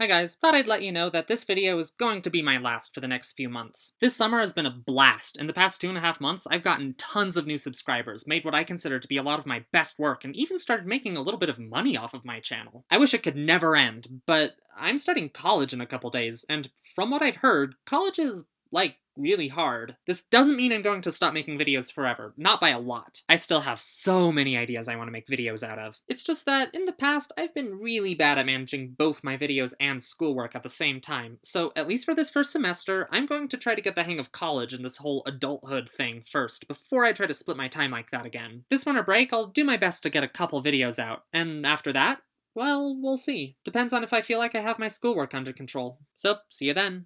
Hi guys, thought I'd let you know that this video is going to be my last for the next few months. This summer has been a blast. In the past two and a half months, I've gotten tons of new subscribers, made what I consider to be a lot of my best work, and even started making a little bit of money off of my channel. I wish it could never end, but I'm starting college in a couple days, and from what I've heard, college is, like, really hard. This doesn't mean I'm going to stop making videos forever, not by a lot. I still have so many ideas I want to make videos out of. It's just that, in the past, I've been really bad at managing both my videos and schoolwork at the same time, so at least for this first semester, I'm going to try to get the hang of college and this whole adulthood thing first, before I try to split my time like that again. This winter break, I'll do my best to get a couple videos out, and after that, well, we'll see. Depends on if I feel like I have my schoolwork under control. So, see you then.